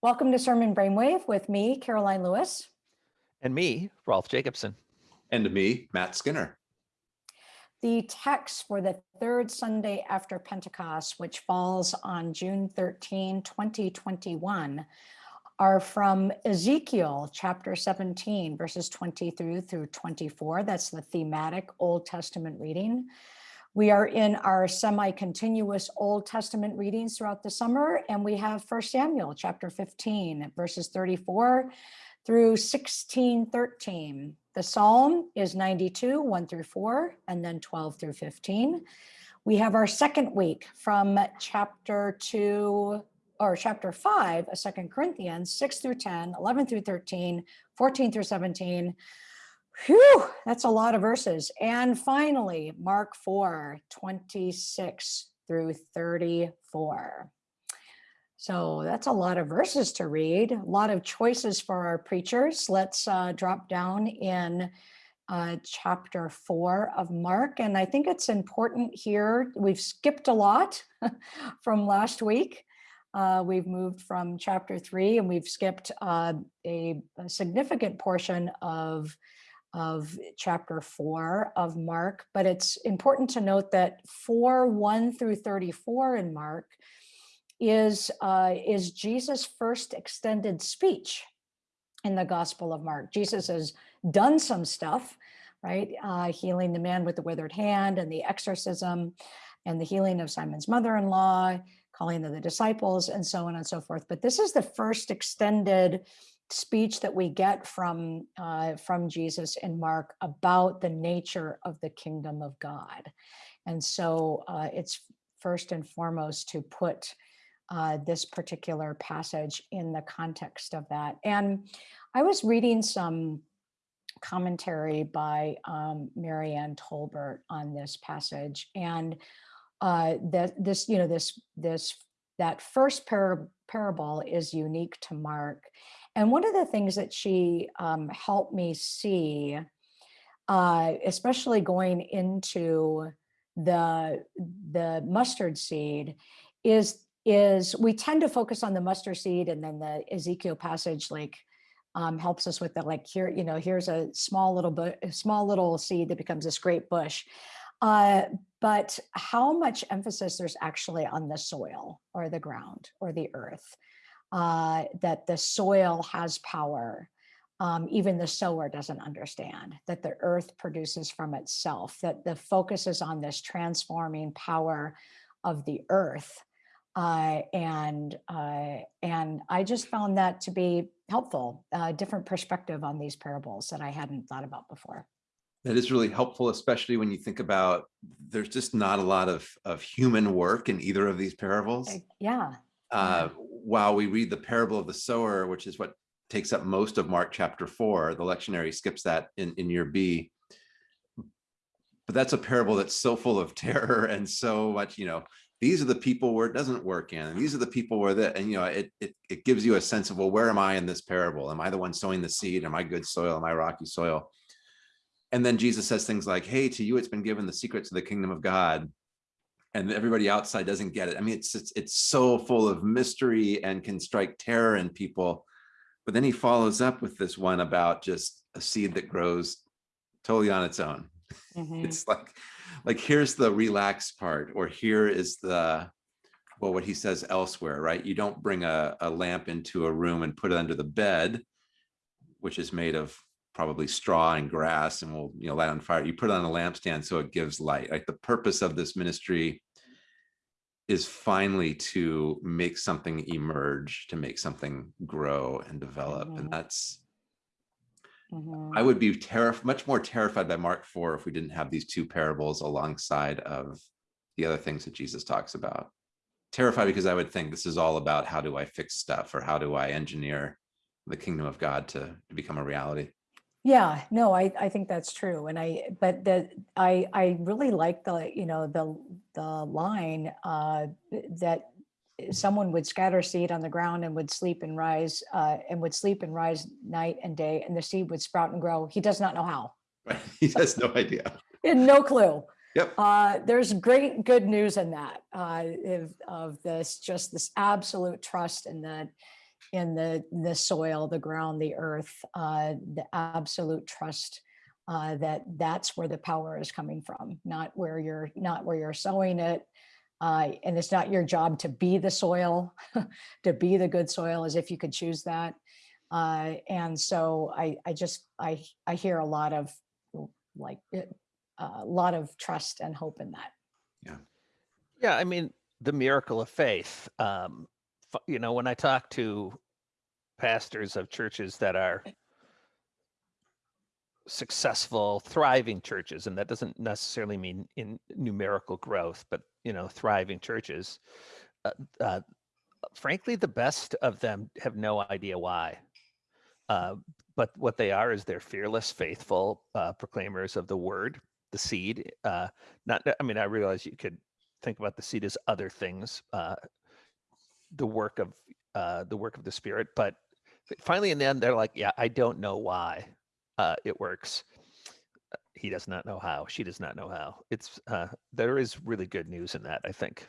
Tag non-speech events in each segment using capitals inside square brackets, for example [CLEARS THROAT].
Welcome to Sermon Brainwave with me, Karoline Lewis. And me, Rolf Jacobson. And me, Matt Skinner. The text for the third Sunday after Pentecost, which falls on June 13, 2021, are from Ezekiel chapter 17, verses 20 through through 24. That's the thematic Old Testament reading. We are in our semi-continuous Old Testament readings throughout the summer, and we have First Samuel chapter 15, verses 34 through 16, 13. The Psalm is 92, 1 through 4, and then 12 through 15. We have our second week from chapter 2, or chapter 5 of Second Corinthians, 6 through 10, 11 through 13, 14 through 17, Whew, that's a lot of verses. And finally, Mark 4, 26 through 34. So that's a lot of verses to read, a lot of choices for our preachers. Let's uh, drop down in uh, chapter four of Mark. And I think it's important here, we've skipped a lot [LAUGHS] from last week. Uh, we've moved from chapter three and we've skipped uh, a, a significant portion of of chapter four of Mark, but it's important to note that four, one through 34 in Mark is, uh, is Jesus' first extended speech in the Gospel of Mark. Jesus has done some stuff, right? Uh, healing the man with the withered hand and the exorcism and the healing of Simon's mother-in-law, calling of the disciples and so on and so forth. But this is the first extended speech that we get from uh, from Jesus in Mark about the nature of the kingdom of God. And so uh, it's first and foremost to put uh, this particular passage in the context of that. And I was reading some commentary by um, Mary Ann Tolbert on this passage and uh, that this, you know, this, this, that first par parable is unique to Mark. And one of the things that she um, helped me see, uh, especially going into the, the mustard seed, is, is we tend to focus on the mustard seed and then the Ezekiel passage like um, helps us with the like here, you know, here's a small little, small little seed that becomes this great bush. Uh, but how much emphasis there's actually on the soil or the ground or the earth uh, that the soil has power. Um, even the sower doesn't understand that the earth produces from itself, that the focus is on this transforming power of the earth. Uh, and uh, and I just found that to be helpful, a different perspective on these parables that I hadn't thought about before. That is really helpful, especially when you think about there's just not a lot of, of human work in either of these parables. Yeah. Uh, while we read the parable of the sower, which is what takes up most of Mark chapter four, the lectionary skips that in, in year B. But that's a parable that's so full of [LAUGHS] terror and so much, you know, these are the people where it doesn't work in, and these are the people where that, and you know, it, it, it gives you a sense of, well, where am I in this parable? Am I the one sowing the seed? Am I good soil? Am I rocky soil? And then Jesus says things like, hey, to you, it's been given the secrets of the kingdom of God and everybody outside doesn't get it. I mean, it's, it's, it's so full of mystery and can strike terror in people. But then he follows up with this one about just a seed that grows totally on its own. [LAUGHS] Mm -hmm. It's like, like here's the relaxed part, or here is the, well, what he says elsewhere, right? You don't bring a, a lamp into a room and put it under the bed, which is made of probably straw and grass and we'll you know light on fire you put it on a lampstand so it gives light like the purpose of this ministry is finally to make something emerge to make something grow and develop mm -hmm. and mm-hmm. that's mm -hmm. i would be terrified much more terrified by mark 4 if we didn't have these two parables alongside of the other things that jesus talks about terrified because i would think this is all about how do i fix stuff or how do i engineer the kingdom of god to, to become a reality yeah, no, I, I think that's true. And I, but the, I, I really like the, you know, the, the line uh, that someone would scatter seed on the ground and would sleep and rise uh, and would sleep and rise night and day and the seed would sprout and grow. He does not know how. Right. [LAUGHS] He has no idea. [LAUGHS] No clue. Yep. Uh, there's great good news in that uh, of, of this, just this absolute trust in the in the, the soil, the ground, the earth, uh, the absolute trust uh, that that's where the power is coming from, not where you're, not where you're sowing it. Uh, and it's not your job to be the soil, [LAUGHS] to be the good soil as if you could choose that. Uh, and so I, I just, I, I hear a lot of like, it- a lot of trust and hope in that. Yeah, Yeah. I mean, the miracle of faith. Um, you know, when I talk to pastors of churches that are successful, thriving churches, and that doesn't necessarily mean in numerical growth, but you know, thriving churches. Uh, uh, frankly, the best of them have no idea why. Uh, but what they are is they're fearless, faithful uh, proclaimers of the word, the seed. Uh, not, I mean, I realize you could think about the seed as other things, uh, the work of uh, the work of the spirit. But finally, in the end, they're like, "Yeah, I don't know why uh, it works. Uh, He does not know how. She does not know how. It's uh, there is really good news in that. I think.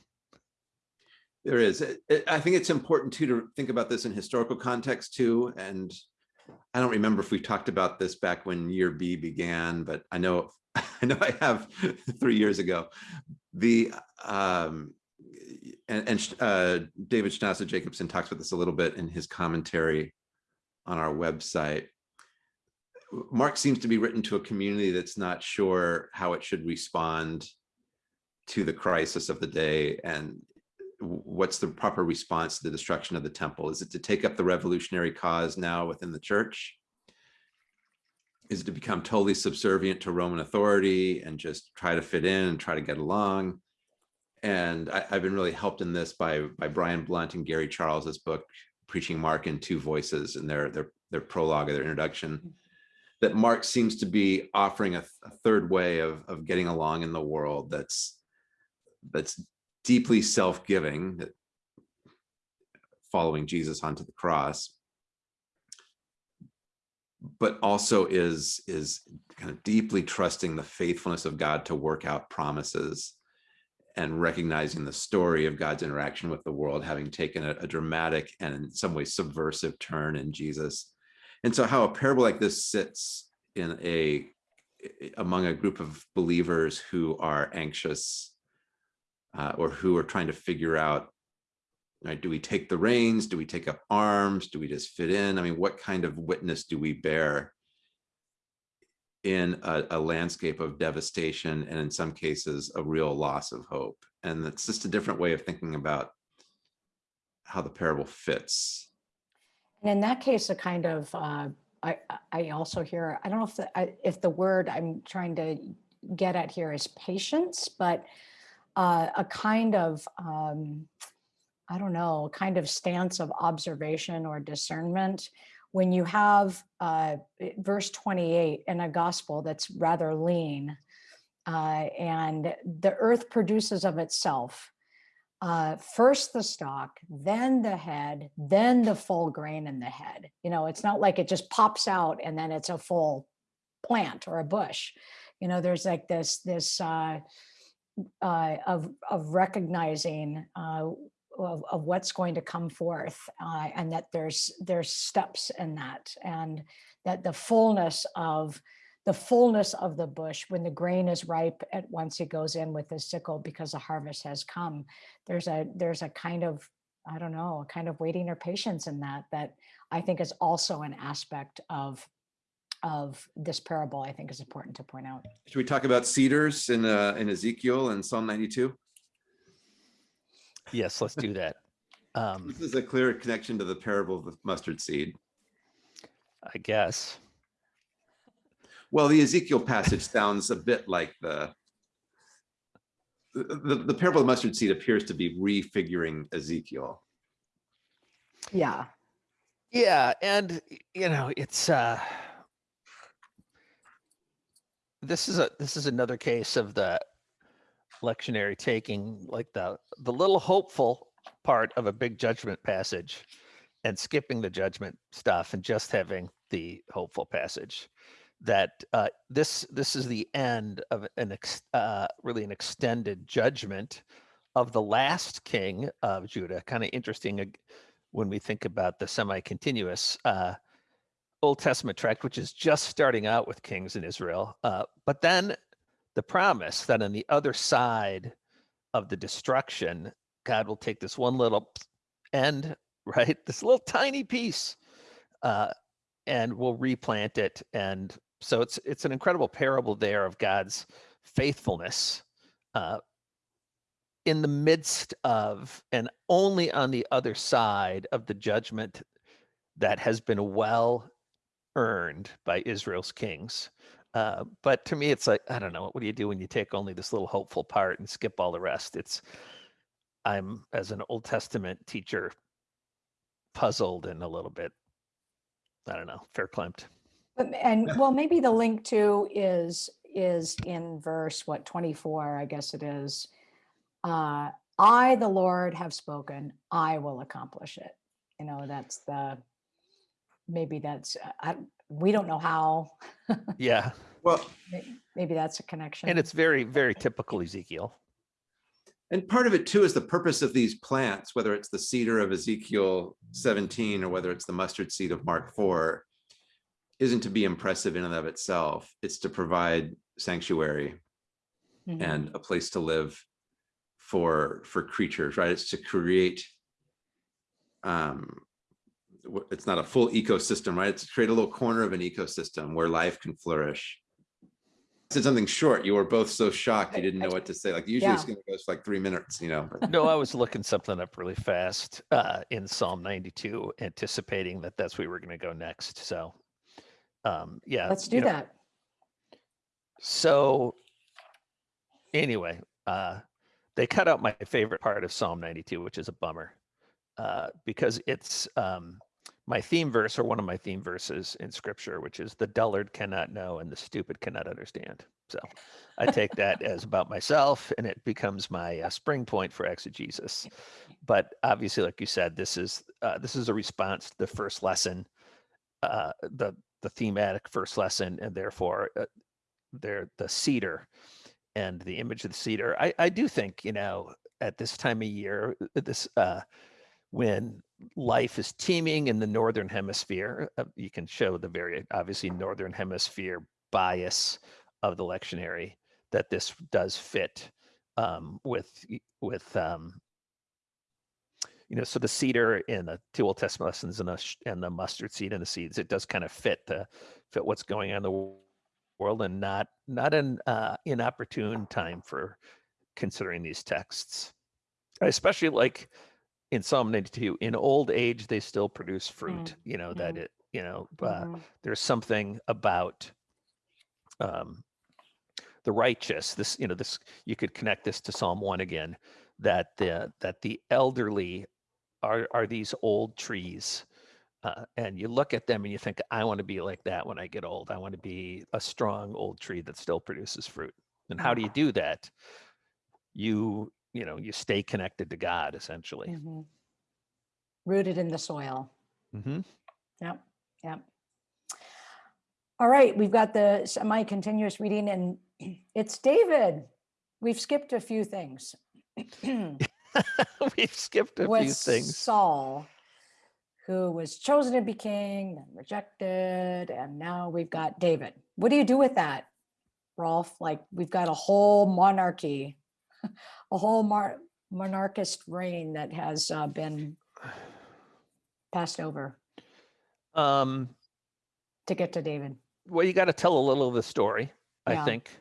There is. I think it's important too to think about this in historical context too. And I don't remember if we talked about this back when year B began, but I know [LAUGHS] I know I have [LAUGHS] three years ago. The um, and, and uh, David Schnasa Jacobsen talks about this a little bit in his commentary on our website. Mark seems to be written to a community that's not sure how it should respond to the crisis of the day and what's the proper response to the destruction of the temple? Is it to take up the revolutionary cause now within the church? Is it to become totally subservient to Roman authority and just try to fit in and try to get along? And I, have been really helped in this by by Brian Blount and Gary Charles's book, Preaching Mark in Two Voices, and their their their prologue or their introduction. Mm-hmm. That Mark seems to be offering a, a third way of of getting along in the world that's that's deeply self-giving that following Jesus onto the cross but also is is kind of deeply trusting the faithfulness of God to work out promises and recognizing the story of God's interaction with the world having taken a, a dramatic and in some ways subversive turn in Jesus. And so how a parable like this sits in a among a group of believers who are anxious uh, or who are trying to figure out right do we take the reins? Do we take up arms? Do we just fit in? I mean what kind of witness do we bear in a, a landscape of devastation and in some cases a real loss of hope and it's just a different way of thinking about how the parable fits And in that case, a kind of, uh, I, I also hear, I don't know if the, I- if the word I'm trying to get at here is patience, but uh, a kind of, um, I don't know, kind of stance of observation or discernment. When you have uh, verse 28 in a gospel that's rather lean, uh, and the earth produces of itself uh, first the stalk, then the head, then the full grain in the head. You know, it's not like it just pops out and then it's a full plant or a bush. You know, there's like this this uh, uh, of of recognizing uh, of, of what's going to come forth, uh, and that there's there's steps in that, and that the fullness of the fullness of the bush when the grain is ripe at once he goes in with his sickle because the harvest has come. There's a there's a kind of i don't know a kind of waiting or patience in that that i think is also an aspect of of this parable i think is important to point out. Should we talk about cedars in uh, in ezekiel and psalm 92 Yes, let's do that. Um, this is a clear connection to the parable of the mustard seed I guess. Well, the Ezekiel passage sounds a bit like the the, the, the parable of the mustard seed appears to be refiguring Ezekiel. yeah Yeah, and you know, it's uh this is a this is another case of the lectionary taking like the the little hopeful part of a big judgment passage and skipping the judgment stuff and just having the hopeful passage that uh, this this is the end of an ex, uh, really an extended judgment of the last king of Judah. Kind of interesting. when we think about the semi-continuous uh, Old Testament tract, which is just starting out with kings in Israel. Uh, but then the promise that on the other side of the destruction, God will take this one little end, [LAUGHS] right? This little tiny piece, uh, and will replant it. And so it's it's an incredible parable there of God's faithfulness uh, in the midst of and only on the other side of the judgment that has been well earned by Israel's kings. Uh, but to me, it's like I don't know. What do you do when you take only this little hopeful part and skip all the rest? It's I'm as an Old Testament teacher puzzled and a little bit I don't know, fair clamped. And [LAUGHS] well, maybe the link to is, is in verse, what, 24, I guess it is. Uh, I, the Lord, have spoken, I will accomplish it. You know, that's the, maybe that's, I, we don't know how, [LAUGHS] Yeah, Well, maybe that's a connection. and it's very very typical Ezekiel. And part of it too is the purpose of these plants, whether it's the cedar of Ezekiel 17 or whether it's the mustard seed of Mark 4, isn't to be impressive in and of itself. It's to provide sanctuary Mhm. and a place to live for for creatures, right? It's to create um w- it's not a full ecosystem, right? It's to create a little corner of an ecosystem where life can flourish. I Said something short. You were both so shocked you didn't know what to say. Like usually it's gonna go for like three minutes, you know. but- No, I was looking something up really fast uh, in Psalm 92, anticipating that that's where we were going to go next. So, um, yeah, Let's do you know, that. So, anyway, uh, they cut out my favorite part of Psalm 92, which is a bummer, uh, because it's um, my theme verse or one of my theme verses in Scripture, which is the dullard cannot know and the stupid cannot understand. So, I take that [LAUGHS] as about myself, and it becomes my uh, spring point for exegesis. [LAUGHS] But obviously, like you said, this is uh, this is a response to the first lesson, uh, the the thematic first lesson, and therefore uh, they're the cedar and the image of the cedar. I, I do think, you know, at this time of year, uh, this uh, when life is teeming in the northern hemisphere, uh, you can show the very obviously northern hemisphere bias of the lectionary that this does fit um, with with um, you know, so the cedar in the two Old Testament lessons and the and the mustard seed and the seeds, it does kind of fit the fit what's going on in the world and not not an uh, inopportune time for considering these texts. Especially like in psalm 92 in old age they still produce fruit you know that mm. it you know uh, Mhm. there's something about um, the righteous this you know this you could connect this to psalm 1 again that the that the elderly are are these old trees uh, and you look at them and you think i want to be like that when i get old i want to be a strong old tree that still produces fruit and how do you do that you you know you stay connected to god essentially Mhm. Rooted in the soil. hmm Yep, yep. All right, we've got the semi-continuous reading and [CLEARS THROAT] it's David. We've skipped a few things. [CLEARS THROAT] [LAUGHS] we've skipped a few things Saul, who was chosen to be king, then rejected, and now we've got David. What do you do with that, Rolf? Like, we've got a whole monarchy, [LAUGHS] a whole mar- monarchist reign that has uh, been passed over. Um to get to David. well you got to tell a little of the story i think.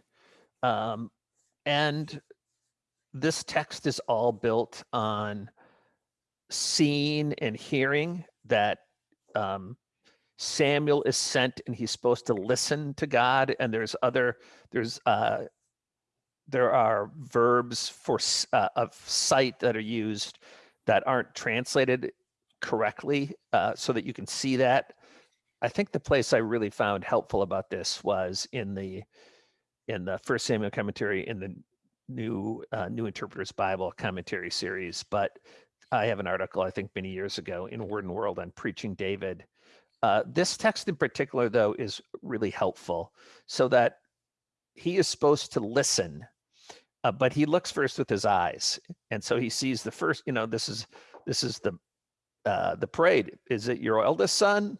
Um and this text is all built on seeing and hearing that um samuel is sent and he's supposed to listen to god and there's other there's uh there are verbs for uh, of sight that are used that aren't translated correctly uh, so that you can see that I think the place I really found helpful about this was in the in the First Samuel commentary in the new uh, New Interpreter's Bible commentary series. But I have an article I think many years ago in Word and World on preaching David. Uh, this text in particular, though, is really helpful, so that he is supposed to listen, uh, but he looks first with his eyes, and so he sees the first. You know, this is this is the uh, the parade. Is it your eldest son?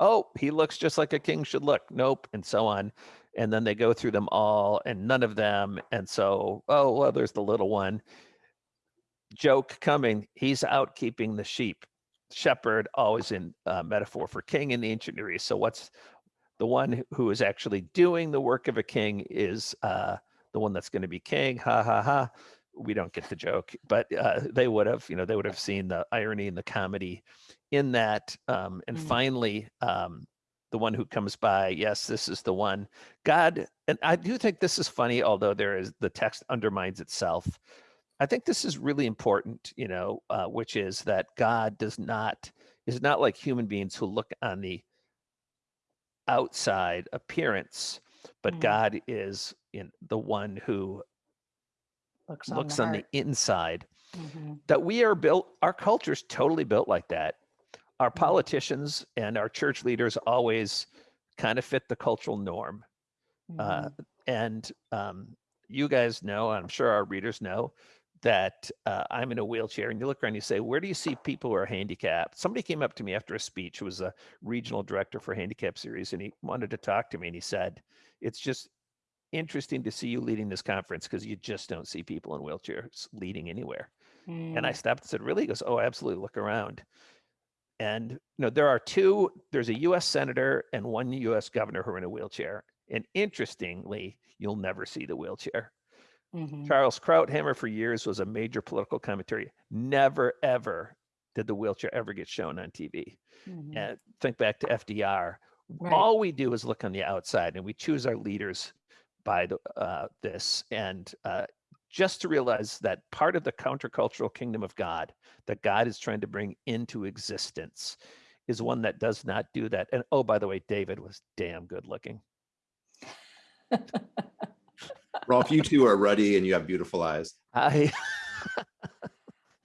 Oh, he looks just like a king should look. Nope, and so on. And then they go through them all, and none of them. And so, oh well, there's the little one. Joke coming. He's out keeping the sheep. Shepherd, always in uh, metaphor for king in the ancient Near East. So what's the one who is actually doing the work of a king is uh, the one that's going to be king. Ha ha ha. We don't get the joke, but uh, they would have, you know, they would have seen the irony and the comedy in that. Um, and Mm. finally, um, the one who comes by, yes, this is the one. God, and I do think this is funny, although there is the text undermines itself. I think this is really important, you know, uh, which is that God does not is not like human beings who look on the outside appearance, but Mm. God is in the one who Looks on looks the on the inside. Mhm. That we are built, our culture's totally built like that. Our Mm. politicians and our church leaders always kind of fit the cultural norm. Uh, Mhm. and um, you guys know, I'm sure our readers know, that uh, I'm in a wheelchair. And you look around, and you say, "Where do you see people who are handicapped?" Somebody came up to me after a speech, who was a regional director for Handicap Series, and he wanted to talk to me. And he said, "It's just interesting to see you leading this conference because you just don't see people in wheelchairs leading anywhere." And I Mm. stopped and said, "Really?" He goes, "Oh, absolutely. Look around." And you know, there are two. There's a U.S. senator and one U.S. governor who are in a wheelchair. And interestingly, you'll never see the wheelchair. Mhm. Charles Krauthammer for years was a major political commentary. Never ever did the wheelchair ever get shown on TV. Mhm. And think back to FDR. Right. All we do is look on the outside, and we choose our leaders by the, uh, this. And uh, just to realize that part of the countercultural kingdom of God that God is trying to bring into existence is one that does not do that. And oh, by the way, David was damn good looking. Rolf, you two are ruddy and you have beautiful eyes. I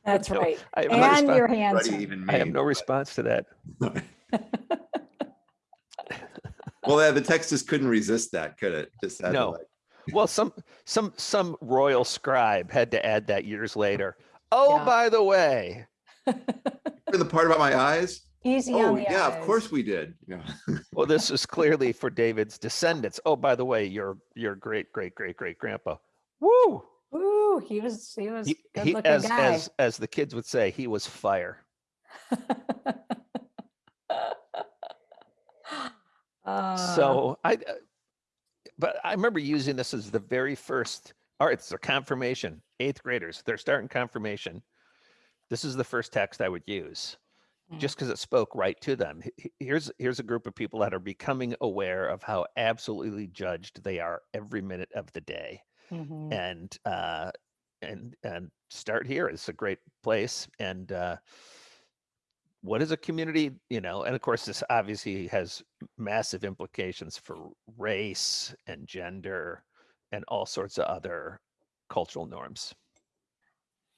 That's [LAUGHS] no, right. I have, no, And response, you're handsome. even I have me. no response to that. [LAUGHS] Well, yeah, the text just couldn't resist that, could it? Just had No. like- Well, some some some royal scribe had to add that years later. Oh, Yeah. by the way, [LAUGHS] For the part about my eyes? Easy Oh, on the yeah, of course we did. Yeah. [LAUGHS] well, this is clearly for David's descendants. Oh, by the way, your your great great great great grandpa. Woo! Ooh, he was he was He, good he as guy. as as the kids would say, he was fire. [LAUGHS] Uh, so I, uh, but I remember using this as the very first. All right, it's a confirmation. Eighth graders, they're starting confirmation. This is the first text I would use. Mm. just because it spoke right to them. Here's here's a group of people that are becoming aware of how absolutely judged they are every minute of the day, mhm. and uh, and and start here. It's a great place. And uh, what is a community? You know, and of course, this obviously has massive implications for race and gender and all sorts of other cultural norms.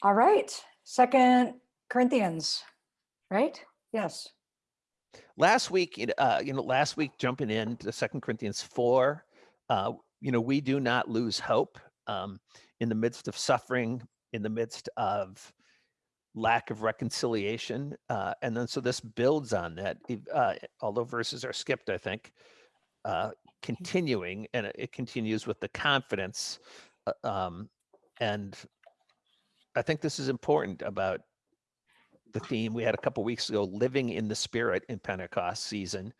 All right, Second Corinthians, right? Yes. last week uh you know last week jumping into second corinthians 4 uh you know we do not lose hope um in the midst of suffering in the midst of lack of reconciliation uh and then so this builds on that uh although verses are skipped i think uh continuing and it- it continues with the confidence uh, um and i think this is important about the theme. We had a couple weeks ago living in the spirit in pentecost season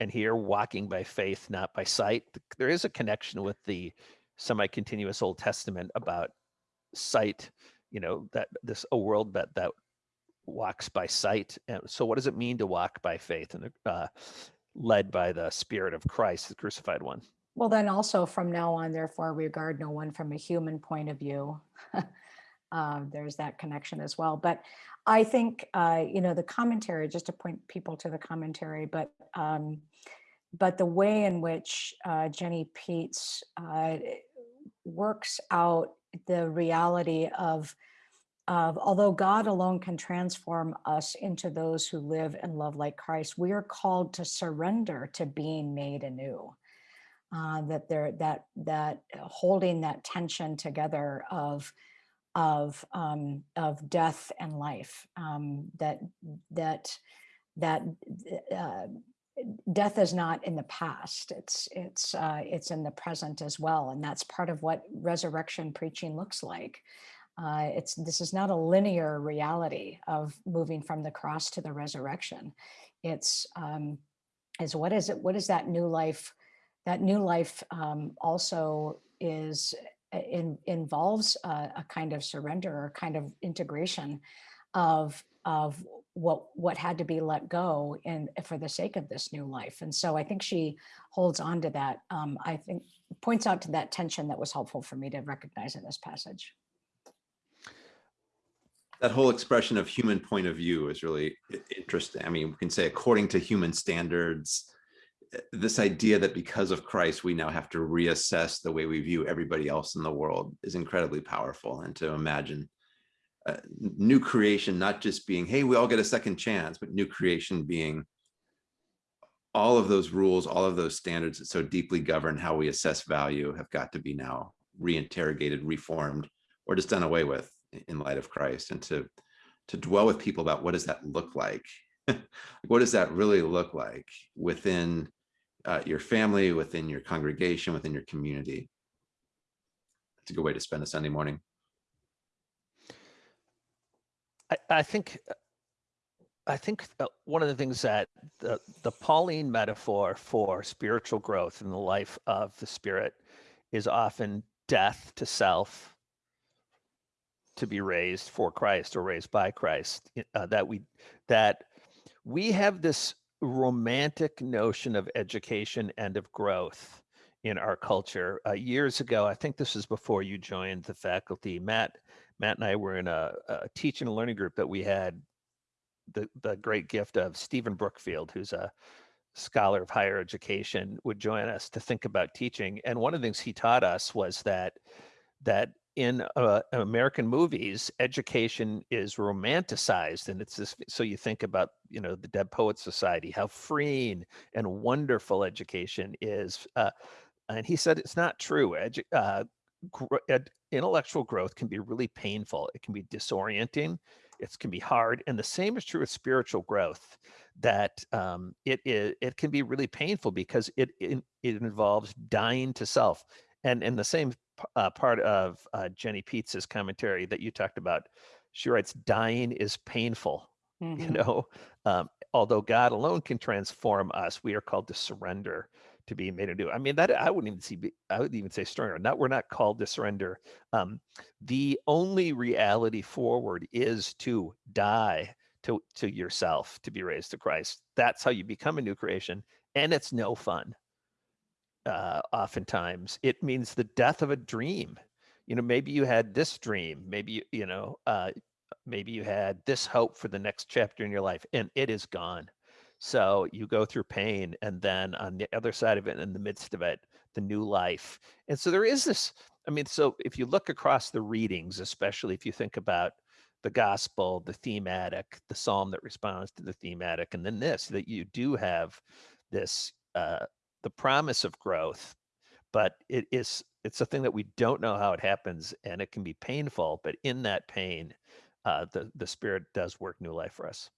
and here walking by faith not by sight. There is a connection with the semi-continuous old testament about sight you know that this a world that that walks by sight and so what does it mean to walk by faith and uh, led by the spirit of christ the crucified one Well, then also from now on, therefore, regard no one from a human point of view. uh, [LAUGHS] there's that connection as well. But I think, uh, you know, the commentary, just to point people to the commentary, but um, but the way in which uh, Jenny Peets uh, works out the reality of of although God alone can transform us into those who live and love like Christ, we are called to surrender to being made anew uh, that there that that holding that tension together of of um, of death and life. Um, that that that uh, death is not in the past; it's it's uh, it's in the present as well, and that's part of what resurrection preaching looks like. Uh, it's this is not a linear reality of moving from the cross to the resurrection. It's um, is what is it? What is that new life? That new life um, also is uh, in, involves a, a kind of surrender or kind of integration of of what what had to be let go and for the sake of this new life. And so I think she holds on to that. Um, I think points out to that tension that was helpful for me to recognize in this passage. That whole expression of human point of view is really interesting. I mean, we can say according to human standards, uh, this idea that because of Christ, we now have to reassess the way we view everybody else in the world is incredibly powerful. And to imagine uh, new creation, not just being, hey, we all get a second chance, but new creation being all of those rules, all of those standards that so deeply govern how we assess value have got to be now reinterrogated, reformed, or just done away with in light of Christ. And to to dwell with people about what does that look [LAUGHS] like? what does that really look like within uh, your family, within your congregation, within your community? It's a good way to spend a Sunday morning. I, I think I think uh, one of the things that the, the Pauline metaphor for spiritual growth in the life of the spirit is often death to self to be raised for Christ or raised by Christ. Uh, that we that we have this romantic notion of education and of growth in our culture. Uh, years ago, I think this was before you joined the faculty. Matt Matt and I were in a, a teaching and learning group that we had the the great gift of Stephen Brookfield, who's a scholar of higher education, would join us to think about teaching. And one of the things he taught us was that that in uh, American movies, education is romanticized, and it's this. So you think about you know the Dead Poets Society, how freeing and wonderful education is. Uh, and he said it's not true. Edu- uh, intellectual growth can be really painful. It can be disorienting. It can be hard, and the same is true with spiritual growth. That um, it, it it can be really painful because it it, it involves dying to self. And in the same uh, part of uh, Jenny Pietz's commentary that you talked about, she writes, "Dying is painful." You Mhm. know, um, although God alone can transform us, we are called to surrender to be made anew. I mean, that I wouldn't even see. I would even say stronger. Not we're not called to surrender. Um, the only reality forward is to die to to yourself to be raised to Christ. That's how you become a new creation, and it's no fun. Uh, oftentimes, it means the death of a dream. You know, maybe you had this dream. Maybe you, you know, uh, maybe you had this hope for the next chapter in your life, and it is gone. So you go through pain, and then on the other side of it, in the midst of it, the new life. And so there is this. I mean, so if you look across the readings, especially if you think about the gospel, the thematic, the psalm that responds to the thematic, and then this, that you do have this uh, the promise of growth, but it is it's a thing that we don't know how it happens, and it can be painful. But in that pain, uh, the the Spirit does work new life for us.